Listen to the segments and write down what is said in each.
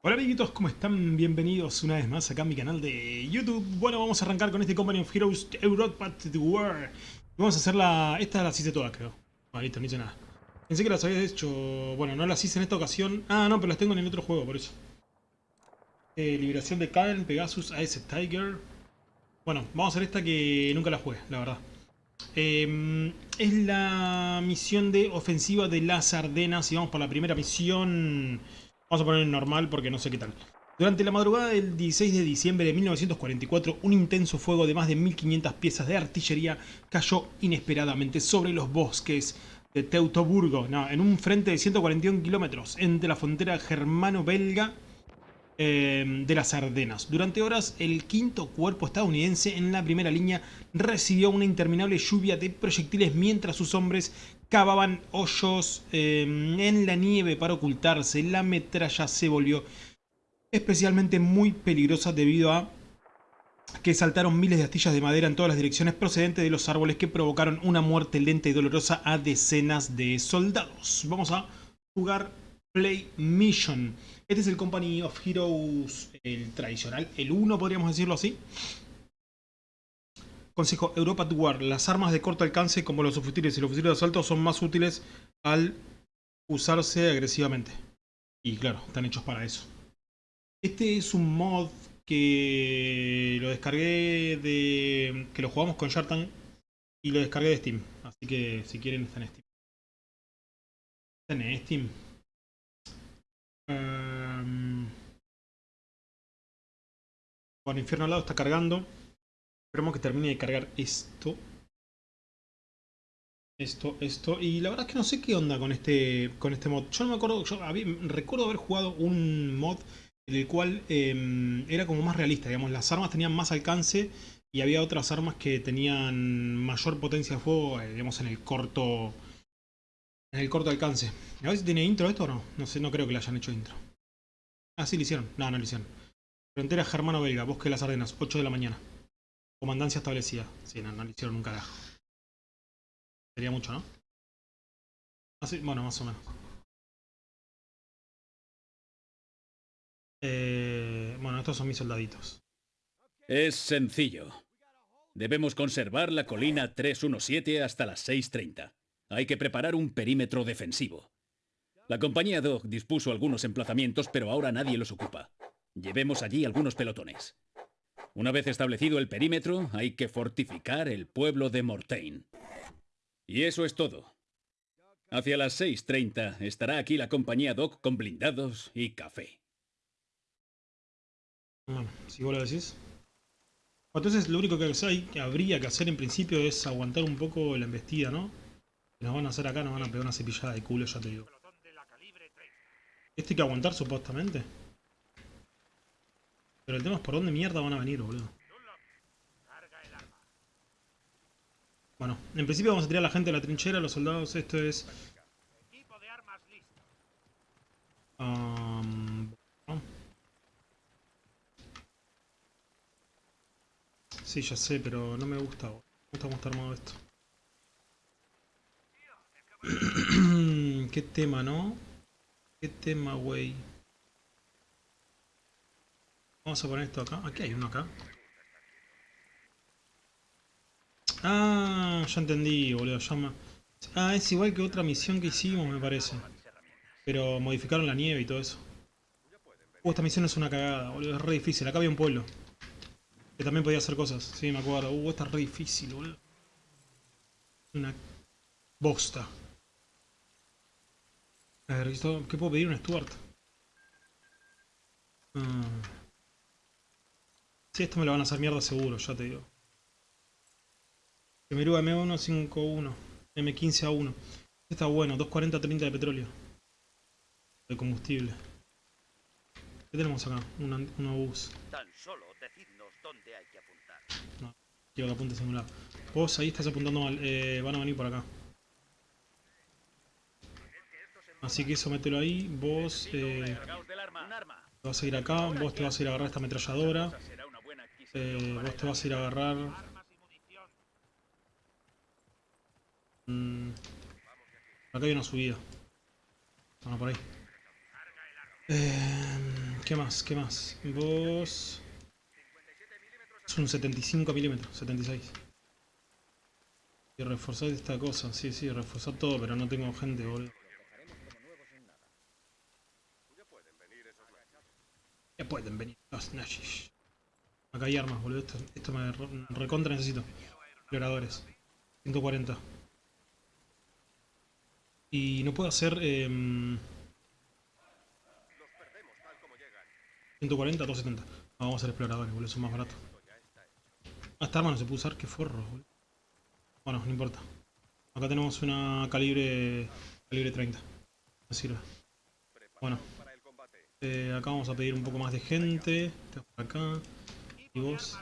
Hola amiguitos, ¿cómo están? Bienvenidos una vez más acá a mi canal de YouTube. Bueno, vamos a arrancar con este Company of Heroes Europa War. Vamos a hacer la... Esta las hice todas, creo. Ah, listo, no hice nada. Pensé que las había hecho... Bueno, no las hice en esta ocasión. Ah, no, pero las tengo en el otro juego, por eso. Eh, liberación de Kyle, Pegasus, Ice Tiger. Bueno, vamos a hacer esta que nunca la jugué, la verdad. Eh, es la misión de ofensiva de las Ardenas y vamos por la primera misión... Vamos a poner en normal porque no sé qué tal. Durante la madrugada del 16 de diciembre de 1944, un intenso fuego de más de 1500 piezas de artillería cayó inesperadamente sobre los bosques de Teutoburgo, en un frente de 141 kilómetros entre la frontera germano-belga eh, de las Ardenas. Durante horas, el quinto cuerpo estadounidense en la primera línea recibió una interminable lluvia de proyectiles mientras sus hombres cavaban hoyos eh, en la nieve para ocultarse. La metralla se volvió especialmente muy peligrosa debido a que saltaron miles de astillas de madera en todas las direcciones procedentes de los árboles que provocaron una muerte lenta y dolorosa a decenas de soldados. Vamos a jugar Play Mission. Este es el Company of Heroes, el tradicional, el 1 podríamos decirlo así. Consejo Europa to War. Las armas de corto alcance como los fusiles y los fusiles de asalto son más útiles al usarse agresivamente. Y claro, están hechos para eso. Este es un mod que lo descargué de... que lo jugamos con Shartan y lo descargué de Steam. Así que si quieren está en Steam. Está en Steam. Um... Bueno, Infierno al lado está cargando. Esperemos que termine de cargar esto. Esto, esto. Y la verdad es que no sé qué onda con este, con este mod. Yo no me acuerdo, yo recuerdo haber jugado un mod en el cual em, era como más realista, digamos. Las armas tenían más alcance y había otras armas que tenían mayor potencia de fuego, eh, digamos, en el corto en el corto alcance. A ver si tiene intro esto o no. No sé, no creo que le hayan hecho intro. Ah, sí, lo hicieron. No, no lo hicieron. Frontera germano-belga, bosque de las Ardenas, 8 de la mañana. Comandancia establecida. Sí, no, no lo hicieron un carajo. Sería mucho, ¿no? Así, bueno, más o menos. Eh, bueno, estos son mis soldaditos. Es sencillo. Debemos conservar la colina 317 hasta las 6.30. Hay que preparar un perímetro defensivo. La compañía Dog dispuso algunos emplazamientos, pero ahora nadie los ocupa. Llevemos allí algunos pelotones. Una vez establecido el perímetro, hay que fortificar el pueblo de Mortain. Y eso es todo. Hacia las 6.30 estará aquí la compañía Doc con blindados y café. Bueno, si vos lo decís. Entonces lo único que, hay, que habría que hacer en principio es aguantar un poco la embestida, ¿no? nos van a hacer acá, nos van a pegar una cepillada de culo, ya te digo. Este hay que aguantar supuestamente. Pero el tema es por dónde mierda van a venir, boludo. Bueno, en principio vamos a tirar a la gente de la trinchera, los soldados, esto es... Um, Sí, ya sé, pero no me gusta. Me gusta cómo está armado esto. Qué tema, ¿no? Qué tema, güey. Vamos a poner esto acá. Aquí hay uno acá. Ah, ya entendí, boludo. Llama. Ah, es igual que otra misión que hicimos, me parece. Pero modificaron la nieve y todo eso. Uh, esta misión es una cagada, boludo. Es re difícil. Acá había un pueblo. Que también podía hacer cosas. Sí, me acuerdo. Uh, esta es re difícil, boludo. Una bosta. A ver, ¿qué puedo pedir un Stuart? Ah. Sí, esto me lo van a hacer mierda seguro, ya te digo. Kemeru M151, M15 A1. Este está bueno, 240-30 de petróleo. De combustible. ¿Qué tenemos acá? Un, un obús. Tan solo decidnos dónde hay que apuntar. No, quiero que apuntes en un lado. Vos ahí estás apuntando mal, eh, van a venir por acá. Así que eso mételo ahí. Vos eh, te vas a ir acá. Vos te vas a ir a agarrar esta ametralladora. Eh, vos te vas a ir a agarrar... Mm, acá hay una subida. Vamos por ahí. Eh, ¿Qué más? ¿Qué más? Vos... Es un 75 milímetros, 76. Y reforzar esta cosa, sí, sí, reforzar todo, pero no tengo gente, boludo. Ya pueden venir los nazis. Acá hay armas, boludo. Esto, esto me re- recontra necesito. Exploradores. 140. Y no puedo hacer... em, 140, 270. No, vamos a hacer exploradores, boludo. Son más baratos. Ah, esta arma no se puede usar. Qué forro, boludo. Bueno, no importa. Acá tenemos una calibre... Calibre 30. Me sirve. Bueno. Eh, acá vamos a pedir un poco más de gente. Este por acá. Y vos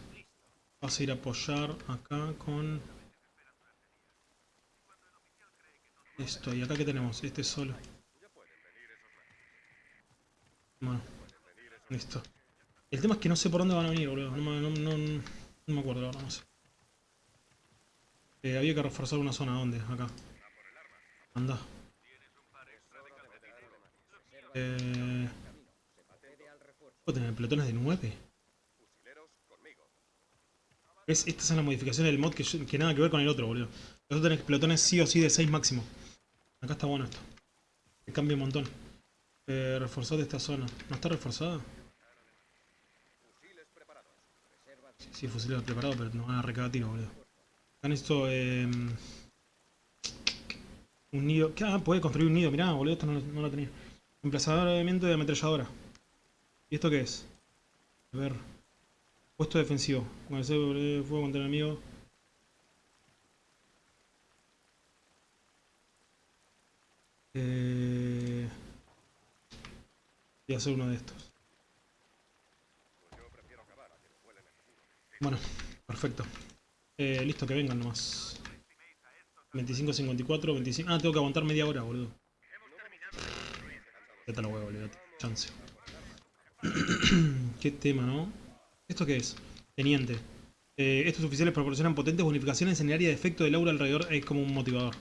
vas a ir a apoyar acá con... Esto. ¿Y acá qué tenemos? Este solo. Bueno. Listo. El tema es que no sé por dónde van a venir, boludo. No, me- acuerdo ahora, no sé. Eh, había que reforzar una zona. ¿Dónde? Acá. Anda. Eh... ¿Puedo tener pelotones de 9? Estas son las modificaciones del mod que, nada que ver con el otro, boludo. Los otros tenés pelotones sí o sí de 6 máximo. Acá está bueno esto. Que cambia un montón. Eh, esta zona. ¿No está reforzada? Sí, sí, fusiles preparados, pero nos van a recagar tiro, boludo. Acá necesito... Eh, un nido... ¿Qué? Ah, puede construir un nido, mirá, boludo, esto no, lo- no lo tenía. Emplazador de viento de ametralladora. ¿Y esto qué es? A ver. Puesto defensivo. Con el fuego contra el enemigo. Eh... Voy a hacer uno de estos. Bueno, perfecto. Eh, listo, que vengan nomás. 25, 54, 25... Ah, tengo que aguantar media hora, boludo. Ya te lo huevo, olvídate. Chance. Qué tema, ¿no? ¿Esto qué es? Teniente. Eh, estos oficiales proporcionan potentes bonificaciones en el área de efecto del aura alrededor. Es como un motivador.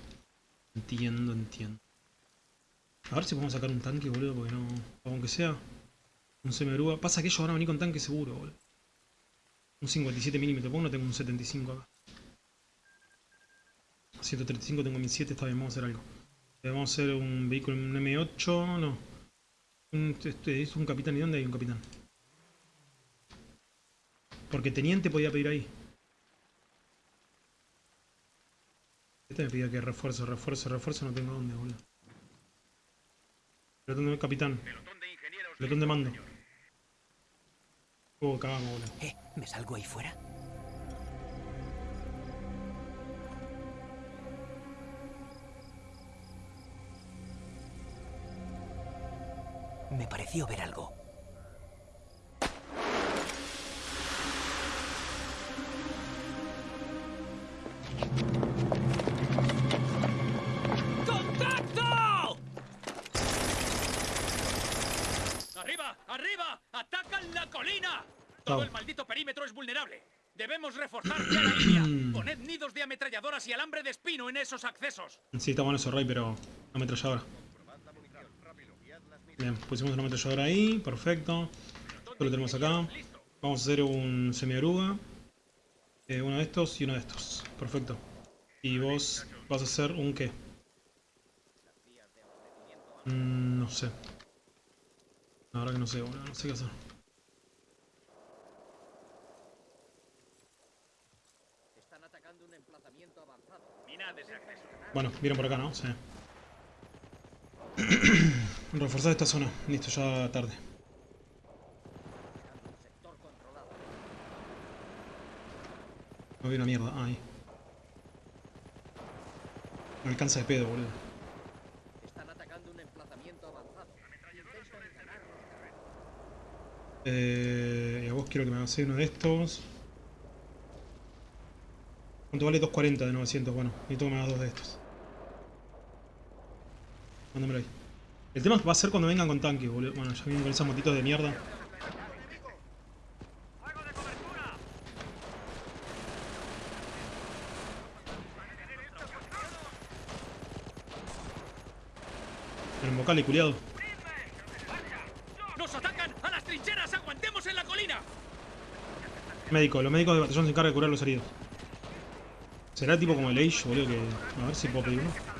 Entiendo, entiendo. A ver si podemos sacar un tanque, boludo, porque no... Aunque sea un semi Pasa que ellos van a venir con tanque seguro, boludo. Un 57 milímetros. ¿Por qué no tengo un 75 acá? 135 tengo 1007, está bien, vamos a hacer algo. Eh, Vamos a hacer un vehículo, un M8, no. Un, este, es un capitán, ¿y dónde hay un capitán? Porque teniente podía pedir ahí. Este me pide que refuerzo, refuerzo, refuerzo, no tengo dónde, boludo. Pelotón de capitán. Pelotón de mando. Oh, cagamos, boludo. Eh, ¿me salgo ahí fuera? Me pareció ver algo. Ametralladoras y alambre de espino en esos accesos. Sí, está bueno eso, Rey, pero ametralladora. Bien, pusimos una ametralladora ahí, perfecto. Esto lo tenemos acá. Vamos a hacer un semi-oruga. Eh, uno de estos y uno de estos. Perfecto. Y vos vas a hacer un qué? Mm, no sé. Verdad que no sé, boludo, no sé qué hacer. Están atacando un emplazamiento avanzado. Minad ese acceso. Bueno, vieron por acá, ¿no? Sí. Reforzar esta zona. Listo, ya tarde. No vi una mierda. Ah, ahí. Me alcanza de pedo, boludo. Están atacando un emplazamiento avanzado. Eh, y a vos quiero que me hagas uno de estos. ¿Cuánto vale 240 de 900? Bueno, necesito que me hagas dos de estos. El tema va a ser cuando vengan con tanques, boludo. Bueno, ya vienen con esas motitos de mierda. El vocal y culiado. ¡No ¡Nos atacan! ¡A las trincheras! ¡Aguantemos en la colina! Médico, los médicos de batallón se encargan de curar los heridos. ¿Será tipo como el Age, boludo? Que... A ver si puedo pedir uno.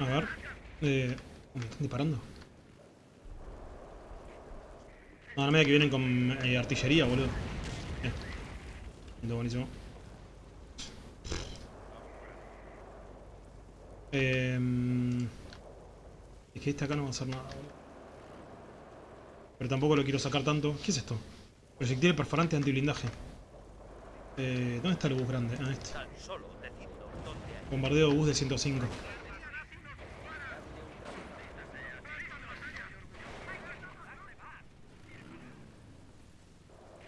A ver. Eh... me están disparando. No, no me da que vienen con eh, artillería, boludo. Lindo, buenísimo. Eh, es que este acá no va a hacer nada, boludo. Pero tampoco lo quiero sacar tanto. ¿Qué es esto? Proyectil perforante antiblindaje. Eh, ¿Dónde está el bus grande? Ah, este. Bombardeo bus de 105.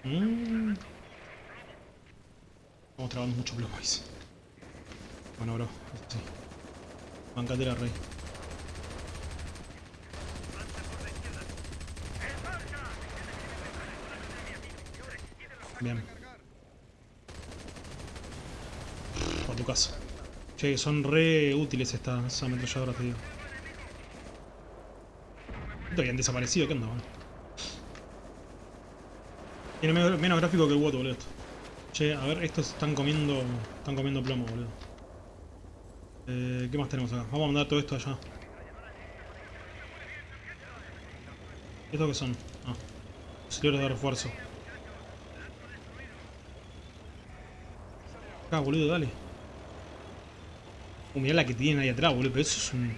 Mm. Bueno, bro. Sí. Bancate la rey. Bien. A tu casa. Che, son re útiles estas ametralladoras, te digo. Esto habían desaparecido, ¿qué onda? Tiene menos, menos gráfico que el Woto, boludo. Che, a ver, estos están comiendo. Están comiendo plomo, boludo. Eh, ¿Qué más tenemos acá? Vamos a mandar todo esto allá. ¿Estos qué son? Ah. Auxiliares de refuerzo. Acá, boludo, dale. Uh, mirá la que tienen ahí atrás, boludo. Pero eso es un...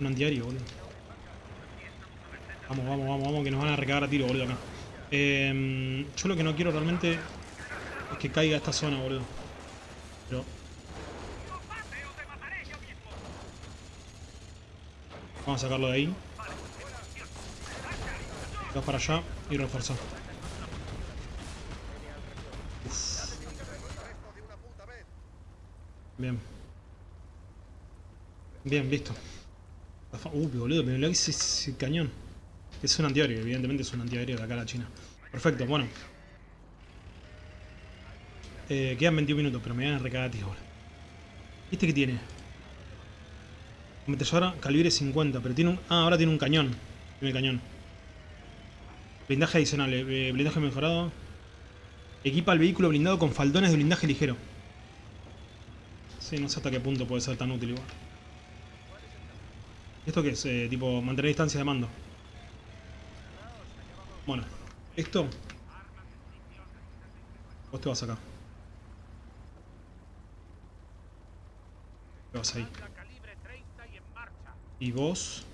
Un antiario, boludo. Vamos, vamos, vamos, vamos, que nos van a recagar a tiro, boludo, acá. Eh, yo lo que no quiero realmente que caiga esta zona, boludo. Pero... Vamos a sacarlo de ahí. Vas para allá y reforzar. Bien. Bien, listo. Uh, boludo, me lo hice ese cañón. Es un antiaéreo, evidentemente es un antiaéreo de acá a la China. Perfecto, bueno. Eh, quedan 21 minutos, pero me van a recagar tío, boludo. ¿Este qué tiene? Ametralladora calibre 50, pero tiene un... Ah, ahora tiene un cañón. Tiene cañón. Blindaje adicional, eh, blindaje mejorado. Equipa el vehículo blindado con faldones de blindaje ligero. Sí, no sé hasta qué punto puede ser tan útil igual. ¿Esto qué es? Eh, tipo, mantener distancia de mando. Bueno, esto... Vos te vas acá. Te vas ahí. Y vos...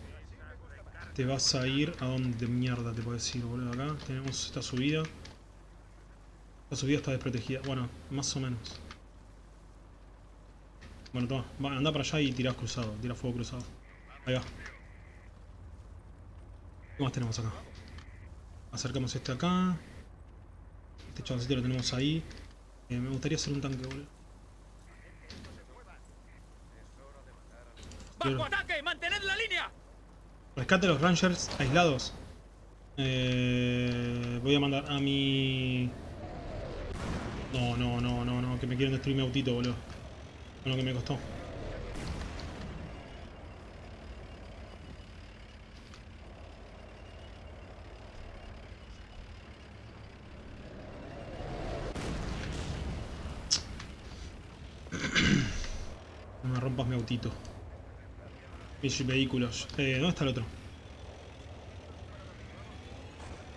Te vas a ir a donde mierda te puedes ir, boludo. Acá tenemos esta subida. La subida está desprotegida. Bueno, más o menos. Bueno, toma. Anda para allá y tirás cruzado. Tira fuego cruzado. Ahí va. ¿Qué más tenemos acá? Acercamos este acá. Este chavoncito lo tenemos ahí. Eh, me gustaría hacer un tanque, boludo. ¡Bajo ataque! ¡Mantened la línea! Rescate a los Rangers aislados. Eh, voy a mandar a mi... No, no, no, no, no, que me quieren destruir mi autito, boludo. Con lo que me costó. No me rompas mi autito. Mis vehículos. Eh, ¿Dónde está el otro?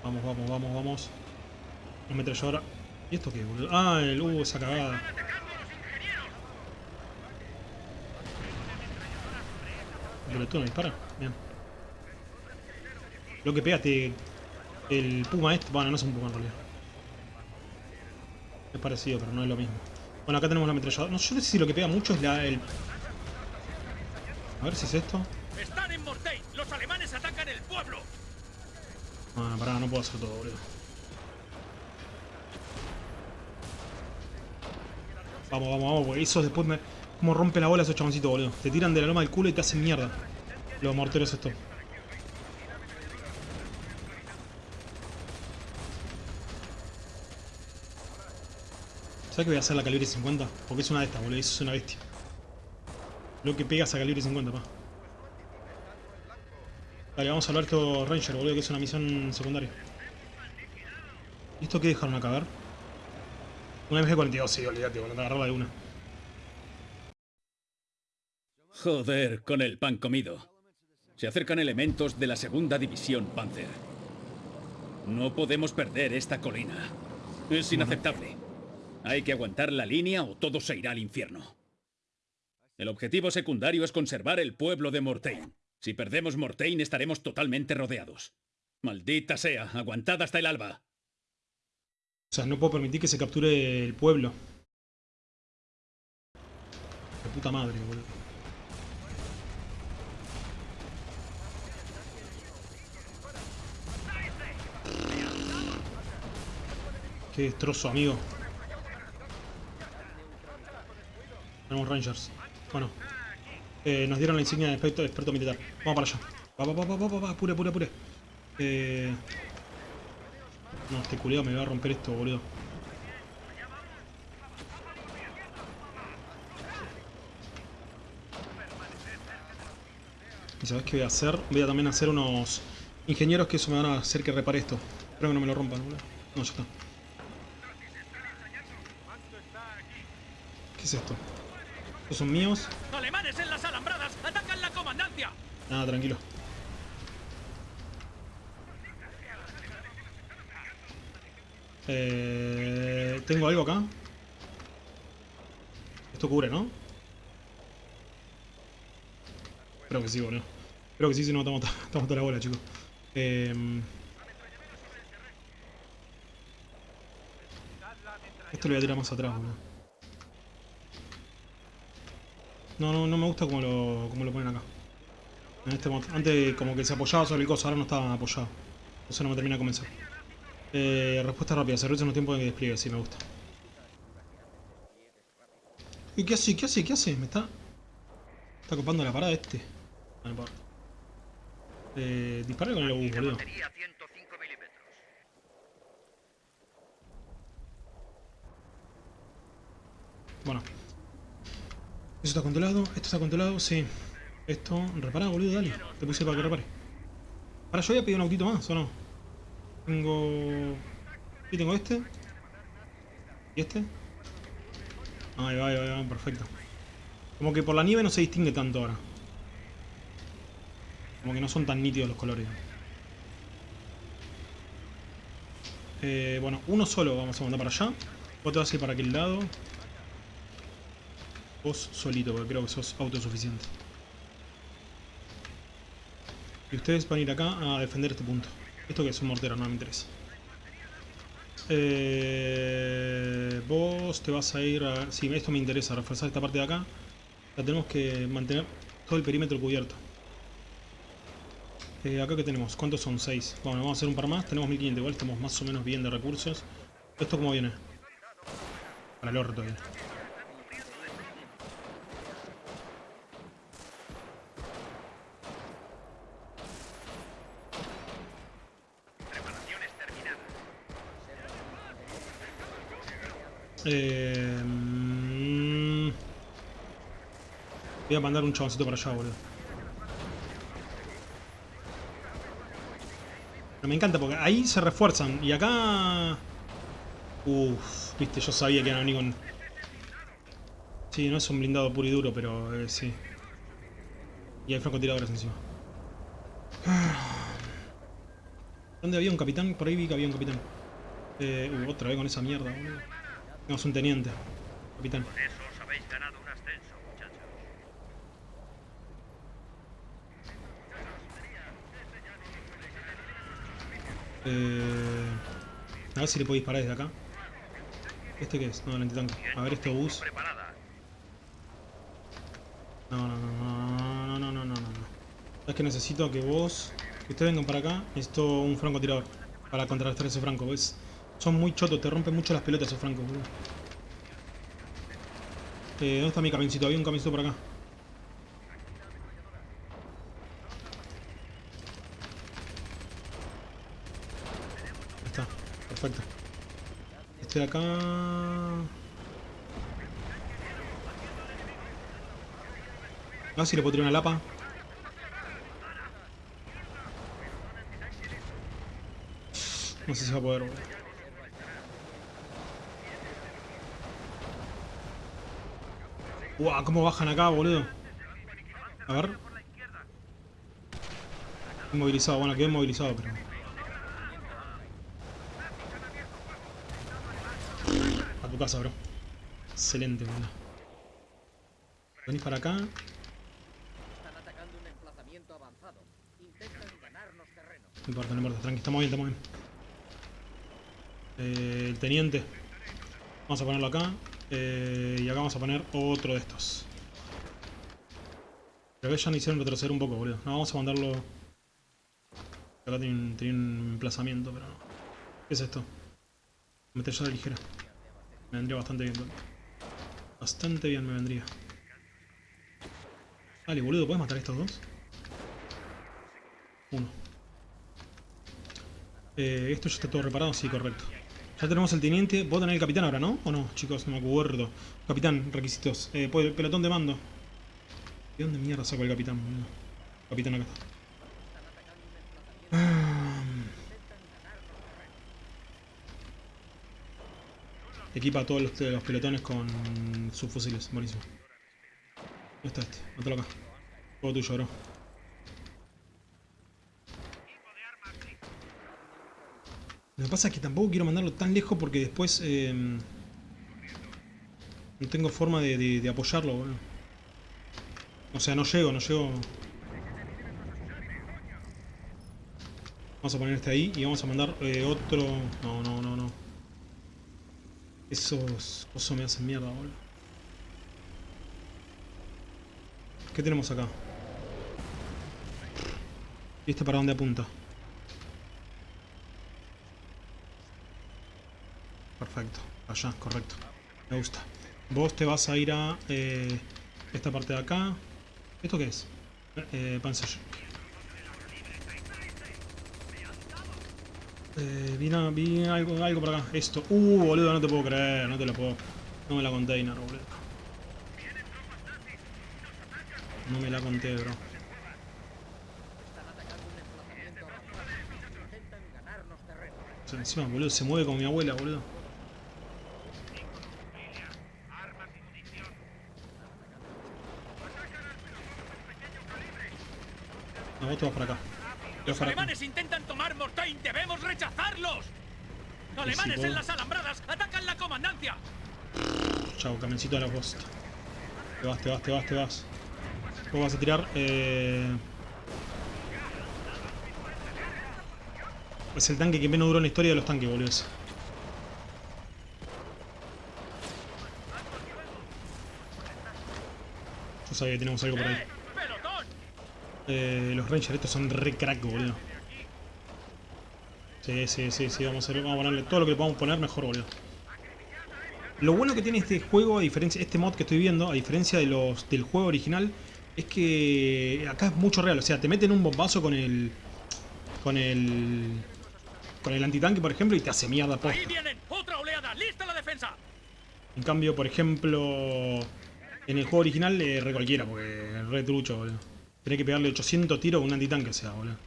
Vamos, vamos, vamos, vamos. No me ahora. ¿Y esto qué, boludo? Ah, el uh, esa cagada. Pero tú no dispara. Bien. Lo que pegaste. El puma este. Bueno, no es un puma en realidad. Es parecido, pero no es lo mismo. Bueno, acá tenemos la ametralladora. No, no sé si lo que pega mucho es la. A ver si es esto. ¡Están en Mortein! ¡Los alemanes atacan el pueblo! Ah, pará, no puedo hacer todo, boludo. Vamos, vamos, vamos, porque esos después me... Como rompe la bola esos chaboncitos, boludo. Te tiran de la loma del culo y te hacen mierda. Los morteros estos. ¿Sabes que voy a hacer la calibre 50? Porque es una de estas, boludo. Eso es una bestia. Lo que pegas a calibre 50, pa. Vale, vamos a salvar estos Ranger, boludo, que es una misión secundaria. ¿Y esto qué dejaron acá? A ver. Una MG-42, sí, olvídate, boludo, agarrarla de una. Joder, con el pan comido. Se acercan elementos de la segunda división Panzer. No podemos perder esta colina. Es inaceptable. Hay que aguantar la línea o todo se irá al infierno. El objetivo secundario es conservar el pueblo de Mortagne. Si perdemos Mortagne estaremos totalmente rodeados. Maldita sea, aguantad hasta el alba. O sea, no puedo permitir que se capture el pueblo. De puta madre, boludo. Qué destrozo, amigo. Tenemos Rangers. Bueno. Eh, nos dieron la insignia de experto, experto militar. Vamos para allá. Va, va, va, va, va, va, apure, apure, apure. Eh... No, este culiado me va a romper esto, boludo. ¿Y sabes qué voy a hacer? Voy a también hacer unos ingenieros que eso me van a hacer que repare esto. Espero que no me lo rompan, boludo. No, ya está. ¿Qué es esto? ¿Estos son míos? ¡Alemanes en las alambradas! ¡Atacan la comandancia! Nada, tranquilo. Eh, Tengo algo acá. Esto cubre, ¿no? Espero que sí, boludo. Espero que sí, si no estamos, estamos toda la bola, chicos. Eh, esto lo voy a tirar más atrás, boludo. No, no, no me gusta como lo, como lo ponen acá. En este mod. Antes como que se apoyaba sobre el coso, ahora no estaba apoyado. Eso no me termina de convencer. Eh, respuesta rápida, se reduce en un tiempo de despliegue, sí me gusta. ¿Y qué hace? ¿Qué hace? ¿Qué hace? Me está... Está copando la parada este. No importa. Eh, dispara con el obús, boludo. Batería 105 milímetros. Bueno. Eso está controlado, esto está controlado, sí. Esto, repara, boludo, dale. Te puse para que repare. Ahora yo voy a pedir un autito más, ¿o no? Tengo... Y tengo este. ¿Y este? Ahí va, ahí va, ahí va, perfecto. Como que por la nieve no se distingue tanto ahora. Como que no son tan nítidos los colores. Eh, bueno, uno solo vamos a mandar para allá. Vos te vas a ir para aquel lado. Vos solito, porque creo que sos autosuficiente. Y ustedes van a ir acá a defender este punto. Esto que es un mortero, no me interesa. Eh, vos te vas a ir a... Sí, esto me interesa, reforzar esta parte de acá. La tenemos que mantener todo el perímetro cubierto. Eh, acá que tenemos, ¿cuántos son? 6. Bueno, vamos a hacer un par más, tenemos 1500, igual estamos más o menos bien de recursos. ¿Esto cómo viene? Para el orto viene. Eh, mm, voy a mandar un chaboncito para allá, boludo. Me encanta porque ahí se refuerzan y acá... Uff, viste, yo sabía que iban a venir con... Sí, no es un blindado puro y duro, pero eh, sí. Y hay francotiradores encima. ¿Dónde había un capitán? Por ahí vi que había un capitán. Eh, uh, otra vez con esa mierda, boludo. Tenemos un teniente, capitán. Eh, a ver si le puedo disparar desde acá. ¿Este qué es? No, el antitanque. A ver este bus. No, no, no, no, no, no, no, no. Es que necesito que vos, que ustedes vengan para acá. Necesito un francotirador para contrarrestar ese franco, ¿ves? Son muy chotos, te rompen mucho las pelotas esos francos. Eh, ¿Dónde está mi camioncito? Había un camioncito por acá. Ahí está, perfecto. Este de acá... A ver si le puedo tirar una lapa. No sé si va a poder, boludo. Guau, cómo bajan acá, boludo. A ver. Inmovilizado, bueno, quedé inmovilizado, pero... A tu casa, bro. Excelente, boludo. Venís para acá. Están atacando un emplazamiento avanzado. Intentan ganarnos terreno. No importa, no importa, tranqui, estamos bien, estamos bien. Eh, el teniente. Vamos a ponerlo acá. Eh, y acá vamos a poner otro de estos. Pero que ya nos hicieron retroceder un poco, boludo. No, vamos a mandarlo... Acá tiene un, emplazamiento, pero no. ¿Qué es esto? Metralla ligera. Me vendría bastante bien, boludo. Bastante bien me vendría. Dale, boludo, ¿puedes matar estos dos? Uno. Eh, ¿Esto ya está todo reparado? Sí, correcto. Ya tenemos el teniente. ¿Vos tenés el capitán ahora, no? ¿O no? Chicos, no me acuerdo. Capitán, requisitos. Eh, pues, pelotón de mando. ¿De dónde mierda saco el capitán? Capitán acá está. Ah. Equipa a todos los, los pelotones con subfusiles. Buenísimo. ¿Dónde está este? Mátalo acá. Todo tuyo, bro. Lo que pasa es que tampoco quiero mandarlo tan lejos porque después eh, no tengo forma de, apoyarlo, boludo. O sea, no llego, no llego. Vamos a poner este ahí y vamos a mandar eh, otro... No, no, no, no. Esos... Eso me hacen mierda, boludo. ¿Qué tenemos acá? ¿Y este para dónde apunta? Perfecto. Allá, correcto. Me gusta. Vos te vas a ir a eh, esta parte de acá. ¿Esto qué es? Eh, Panzer. Eh, vi, algo, algo por acá. Esto. Uh, boludo, no te puedo creer. No te lo puedo. No me la container, boludo. No me la conté, bro. Encima, boludo, se mueve como mi abuela, boludo. Vas para acá. Los para alemanes intentan tomar Mortain. ¡Debemos rechazarlos! ¡Alemanes puedo. en las alambradas! ¡Atacan la comandancia! Chao, camioncito de la posta. Te vas, te vas, te vas, te vas. Vos vas a tirar. Eh... Es el tanque que menos duró en la historia de los tanques, boludo. Yo sabía que teníamos algo por ahí. ¡Eh! Los Rangers estos son re crack, boludo. Sí, sí, sí, sí, vamos a, vamos a ponerle todo lo que le podamos poner mejor, boludo. Lo bueno que tiene este juego, a diferencia, este mod que estoy viendo, a diferencia de los del juego original, es que acá es mucho real. O sea, te meten un bombazo con el. con el. con el antitanque, por ejemplo, y te hace mierda posta. ¡Ahí vienen! ¡Otra oleada! ¡Lista la defensa! En cambio, por ejemplo, en el juego original, eh, re cualquiera, porque es re trucho, boludo. Tenés que pegarle 800 tiros a un antitanque, o sea, boludo.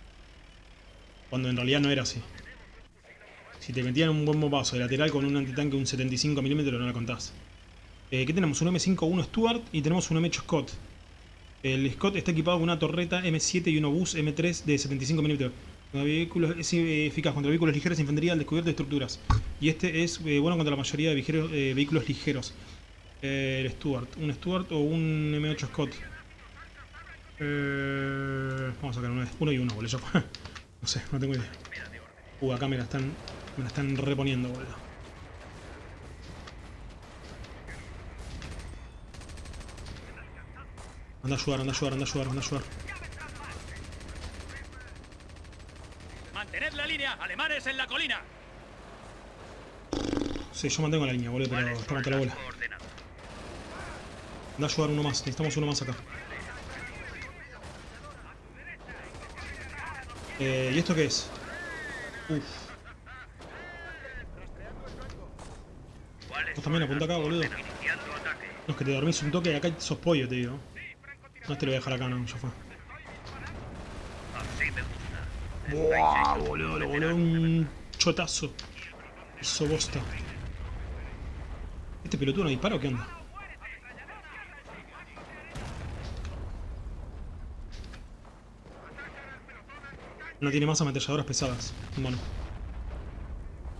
Cuando en realidad no era así. Si te metían un buen bombazo de lateral con un antitanque un 75 mm no la contás. Eh, ¿Qué tenemos? Un M51 Stuart y tenemos un M8 Scott. El Scott está equipado con una torreta M7 y un obús M3 de 75 mm. Vehículos, es eh, eficaz contra vehículos ligeros, infantería al descubierto de estructuras. Y este es eh, bueno contra la mayoría de eh, vehículos ligeros. El Stuart. ¿Un Stuart o un M8 Scott? Eh, vamos a sacar uno, uno y uno, boludo. No sé, no tengo idea. Uh, acá me la están, me la están reponiendo, boludo. Anda a ayudar, anda a ayudar, anda a ayudar, anda a ayudar. ¡Mantened la línea! ¡Alemanes en la colina! Sí, yo mantengo la línea, boludo, pero está la bola. Anda a ayudar uno más, necesitamos uno más acá. Eh, ¿Y esto qué es? Uf. Vos también apunta acá, boludo. No, es que te dormís un toque y acá sos pollo, te digo. No, este lo voy a dejar acá, no, ya fue. Buah, boludo, lo voló un chotazo. Hizo bosta. ¿Este pelotudo no dispara o qué onda? No tiene más ametralladoras pesadas. Bueno.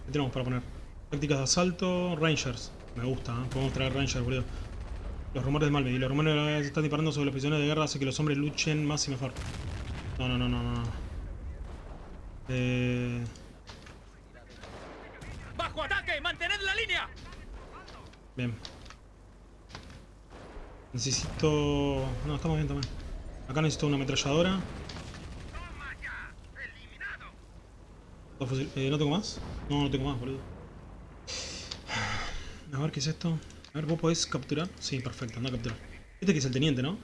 ¿Qué tenemos para poner? Tácticas de asalto, Rangers. Me gusta, ¿eh? podemos traer Rangers, boludo. Los rumores de Malvey. Los rumores están disparando sobre los prisioneros de guerra hace que los hombres luchen más y mejor. No, no, no, no, no. Eh... ¡Bajo ataque! ¡Mantened la línea! Bien. Necesito... No, estamos bien también. Acá necesito una ametralladora. Dos fusil- eh, ¿No tengo más? No, no tengo más, boludo. A ver, ¿qué es esto? A ver, ¿vos podés capturar? Sí, perfecto, anda a capturar. Este que es el teniente, ¿no?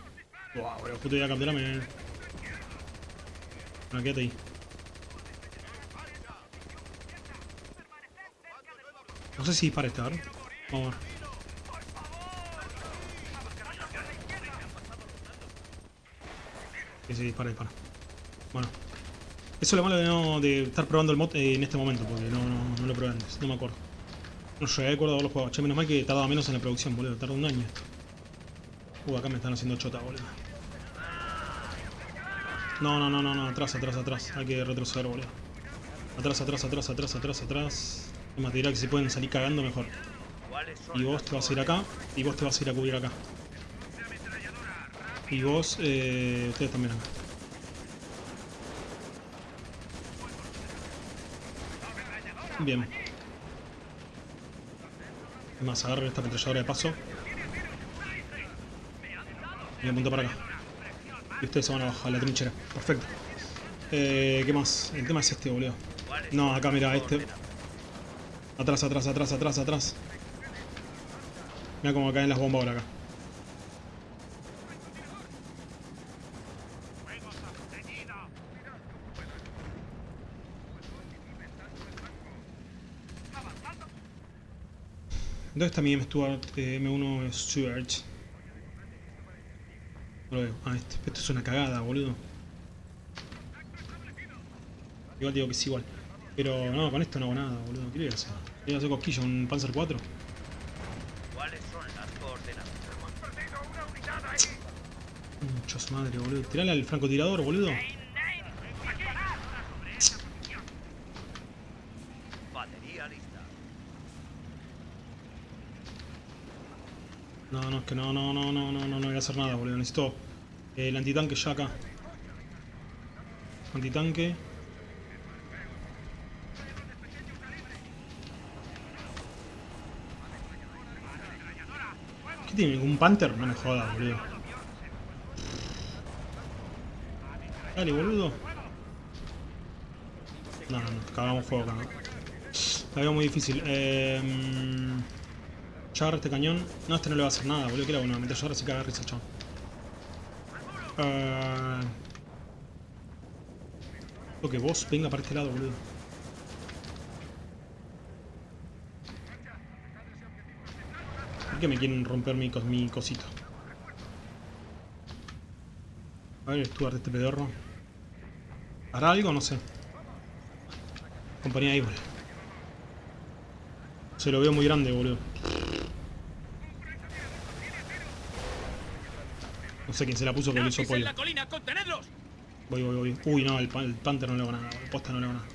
Wow, boludo, justo iba a capturarme. Bueno, quédate ahí. No sé si dispara este, a ver. Vamos a ver. Sí, sí, dispara, dispara. Bueno. Eso es lo malo de, de estar probando el mod eh, en este momento, porque no, lo probé antes, no me acuerdo. No llegué a acuerdo de los juegos. Che, menos mal que tardaba menos en la producción, boludo. Tarda un año esto. Uh, acá me están haciendo chota, boludo. No, no, no, no, no, atrás, atrás, atrás. Hay que retroceder, boludo. Atrás, atrás, atrás, atrás, atrás, atrás. Es más, dirá que si pueden salir cagando mejor. ¿Cuáles son Y vos te vas a ir acá, y vos te vas a ir a cubrir acá. Y vos, eh, ustedes también acá. Bien. Más, agarren esta ametralladora de paso. Y apunto para acá. Y ustedes se van a bajar a la trinchera. Perfecto. Eh, ¿Qué más? El tema es este, boludo. No, acá mira, este. Atrás, atrás, atrás, atrás, atrás. Mira cómo caen las bombas ahora acá. ¿Dónde está mi M Stuart, eh, M1 Stuart? No lo veo. Ah, este. Esto es una cagada, boludo. Igual digo que es igual. Pero no, con esto no hago nada, boludo. ¿Qué le voy a hacer? ¿Le voy a hacer cosquilla un Panzer 4? ¿Cuáles son las coordenadas? Mucha su madre, boludo. Tirale al francotirador, boludo. Batería lista. No, no, es no, no, no, no, no, no, no voy a hacer nada, boludo. Necesito eh, el antitanque ya acá. Antitanque. ¿Qué tiene? ¿Un Panther? No me jodas, boludo. Dale, boludo. No, no, no, cagamos fuego acá. La veo muy difícil. Eh, este cañón. No, este no le va a hacer nada, boludo. Que era bueno, meter ahora sí que agarra ese chabón. Eh... Lo que vos venga para este lado, boludo. ¿Por qué me quieren romper mi, cos- mi cosito? A ver, Stuart, este pedorro. ¿Hará algo? No sé. Compañía Evil. Se lo veo muy grande, boludo. No sé quién se la puso, pero le hizo ¡Nazis en pollo. Voy, voy, voy. Uy, no, el, pa- el Panther no le hago nada. El posta no le hago nada.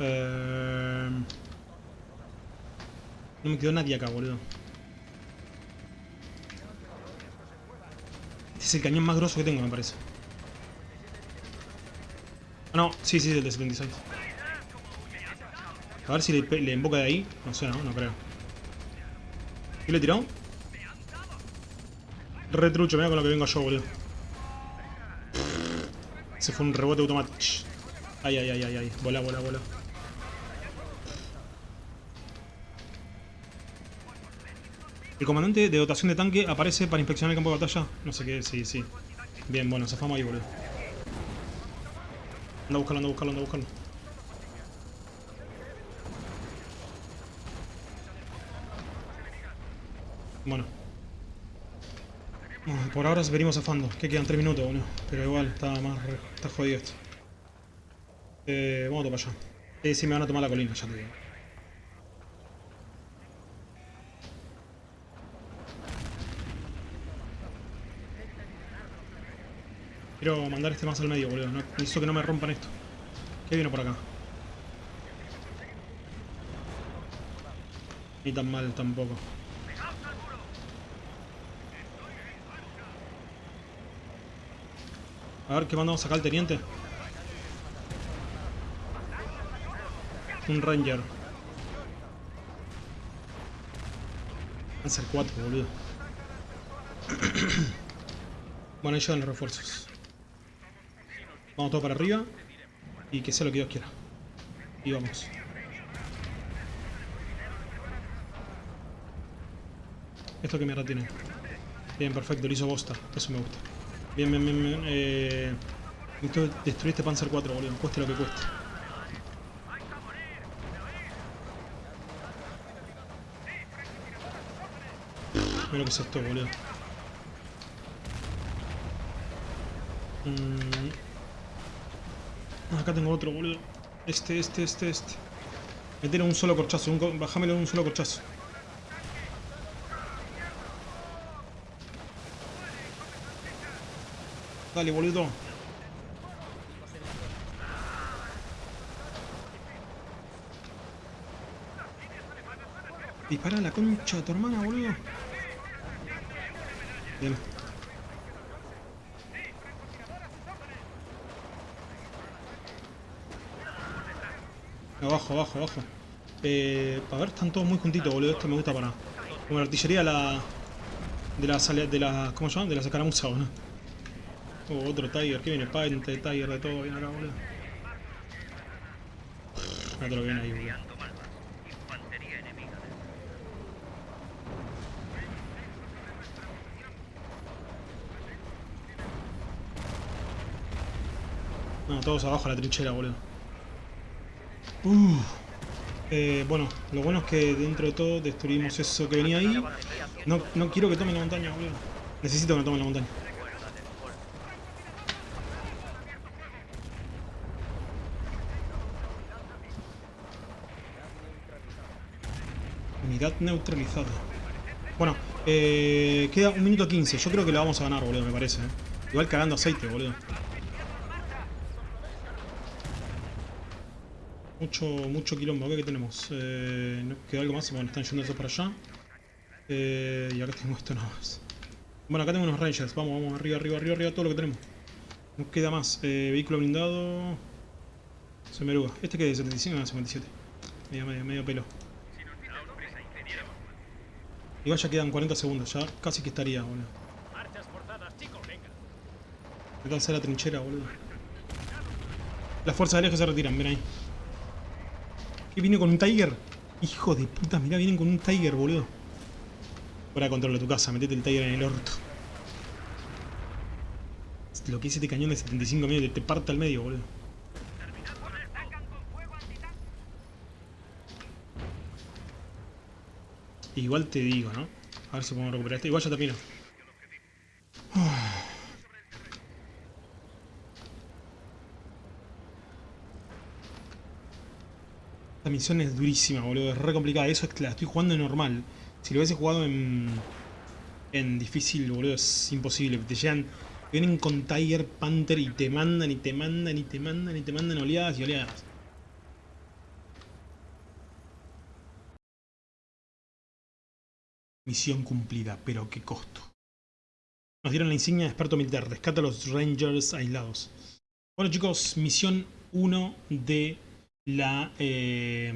Eh... No me quedó nadie acá, boludo. Este es el cañón más grosso que tengo, me parece. Ah, no, sí, sí, el de 76. A ver si le, emboca de ahí. No sé, no, no creo. ¿Qué le tiró? Retrucho, mira con lo que vengo yo, boludo. Se fue un rebote automático. Ay, ay, ay, ay, ay. Bola, bola, bola. El comandante de dotación de tanque aparece para inspeccionar el campo de batalla. No sé qué, sí, sí. Bien, bueno, fama ahí, boludo. Anda a buscarlo, anda a buscarlo, anda a buscarlo. Bueno. Por ahora venimos zafando. Que quedan 3 minutos, boludo. Pero igual, está más... Está jodido esto. Eh, vamos a tomar allá. Eh, sí, me van a tomar la colina, ya te digo. Quiero mandar este más al medio, boludo. No, necesito que no me rompan esto. ¿Qué viene por acá? Ni tan mal tampoco. A ver, ¿qué mandamos acá al teniente? Un ranger. Panzer 4, boludo. bueno, ahí llegan los refuerzos. Vamos todo para arriba. Y que sea lo que Dios quiera. Y vamos. ¿Esto qué mierda tiene? Bien, perfecto, lo hizo bosta. Eso me gusta. Bien, bien, bien, bien. Eh, destruir este Panzer 4, boludo. Cueste lo que cueste. Mira lo que es esto, boludo. Mm. Ah, Acá tengo otro, boludo. Este, este, este, este. Meter un solo corchazo. Un, bajámelo un solo corchazo. Dale, boludo. Dispara la concha de tu hermana, boludo. Bien. Abajo, abajo, abajo. Eh, a ver, están todos muy juntitos, boludo. Esto me gusta para... Como la artillería la... De la... De la ¿Cómo se llama? De la escaramuza, boludo. Oh, otro Tiger. ¿Qué viene? Pante, Tiger, de todo. Viene acá, boludo. Otro viene ahí, boludo. No, todos abajo a la trinchera, boludo. Uh. Bueno, lo bueno es que dentro de todo destruimos eso que venía ahí. No, no quiero que tomen la montaña, boludo. Necesito que no tomen la montaña. Unidad neutralizada. Bueno, eh, queda un minuto 15. Yo creo que lo vamos a ganar, boludo, me parece. eh. Igual cagando aceite, boludo. Mucho, mucho quilombo. Que tenemos. Eh, ¿no ¿Queda algo más? Bueno, están yendo esos para allá. Eh, y acá tengo esto nada más. Bueno, acá tengo unos rangers. Vamos, vamos, arriba, arriba, arriba, arriba, todo lo que tenemos. No queda más. Eh, vehículo blindado. Semeruga. ¿Este que es? ¿75 o 57? Medio, medio, medio pelo. Igual ya quedan 40 segundos. Ya casi que estaría, boludo. Marchas forzadas, chicos, venga. Métanse a la trinchera, boludo. Las fuerzas de lejos se retiran, ven ahí. ¿Qué viene con un Tiger? Hijo de puta, mirá, vienen con un Tiger, boludo. Fuera de control de tu casa, metete el Tiger en el orto. Lo que es este cañón de 75 millas, te parte al medio, boludo. Igual te digo, ¿no? A ver si podemos recuperar esto. Igual ya termino. Esta misión es durísima, boludo. Es re complicada. Eso es que la estoy jugando en normal. Si lo hubiese jugado en... En difícil, boludo, es imposible. Te llegan... Vienen con Tiger Panther y te mandan y te mandan y te mandan y te mandan oleadas y oleadas. Misión cumplida, pero qué costo. Nos dieron la insignia de experto militar. Rescata a los Rangers aislados. Bueno chicos, misión 1 de la, eh,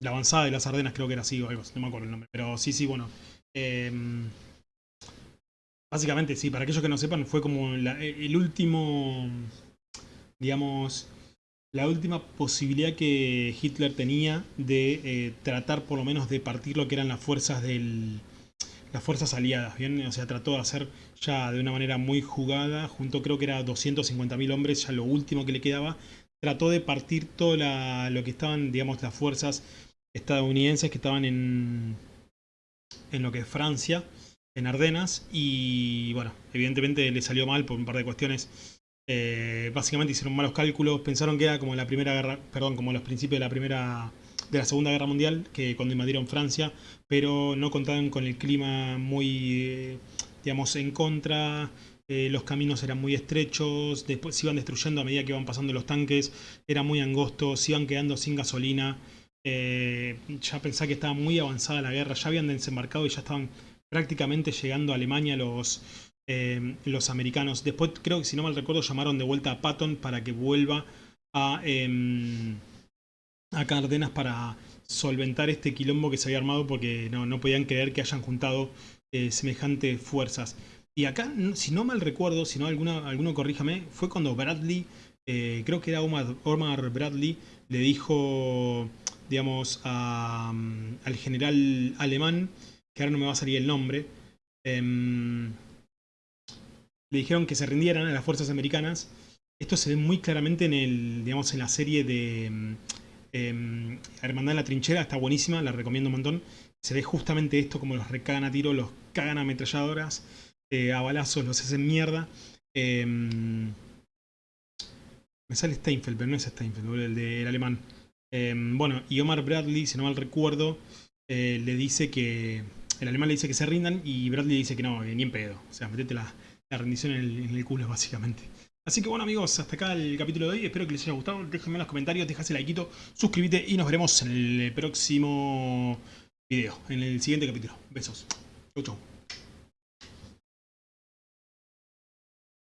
la avanzada de las Ardenas, creo que era así o algo, no me acuerdo el nombre. Pero sí, sí, bueno. Eh, básicamente, sí, para aquellos que no sepan, fue como la- el último, digamos, la última posibilidad que Hitler tenía de eh, tratar por lo menos de partir lo que eran las fuerzas del las fuerzas aliadas, ¿bien? O sea, trató de hacer ya de una manera muy jugada, junto creo que era 250.000 hombres, ya lo último que le quedaba, trató de partir todo la- lo que estaban, digamos, las fuerzas estadounidenses que estaban en, en lo que es Francia, en Ardenas y bueno, evidentemente le salió mal por un par de cuestiones. Eh, básicamente hicieron malos cálculos, pensaron que era como la primera guerra, perdón, como los principios de la primera de la Segunda Guerra Mundial, que cuando invadieron Francia, pero no contaban con el clima muy, eh, digamos, en contra, eh, los caminos eran muy estrechos, después se iban destruyendo a medida que iban pasando los tanques, era muy angosto, se iban quedando sin gasolina, ya pensaba que estaba muy avanzada la guerra, ya habían desembarcado y ya estaban prácticamente llegando a Alemania los, eh, los americanos. Después creo que si no mal recuerdo llamaron de vuelta a Patton para que vuelva a, eh, a Cardenas para solventar este quilombo que se había armado porque no, no podían creer que hayan juntado eh, semejantes fuerzas. Y acá, si no mal recuerdo, si no alguna, alguno corríjame, fue cuando Bradley, eh, creo que era Omar, Bradley, le dijo, digamos, a, al general alemán que ahora no me va a salir el nombre, em, le dijeron que se rindieran a las fuerzas americanas. Esto se ve muy claramente en, el, digamos, en la serie de eh, Hermandad en la Trinchera, está buenísima, la recomiendo un montón. Se ve justamente esto, como los recagan a tiro, los cagan a ametralladoras, eh, a balazos, los hacen mierda. Em, me sale Steinfeld, pero no es Steinfeld, el del alemán. bueno, y Omar Bradley, si no mal recuerdo, eh, le dice que el alemán le dice que se rindan y Bradley dice que no, ni en pedo. O sea, metete la, rendición en el, culo, básicamente. Así que bueno amigos, hasta acá el capítulo de hoy. Espero que les haya gustado. Déjenme en los comentarios, dejase el like, suscríbete y nos veremos en el próximo video, en el siguiente capítulo. Besos. Chau, chau.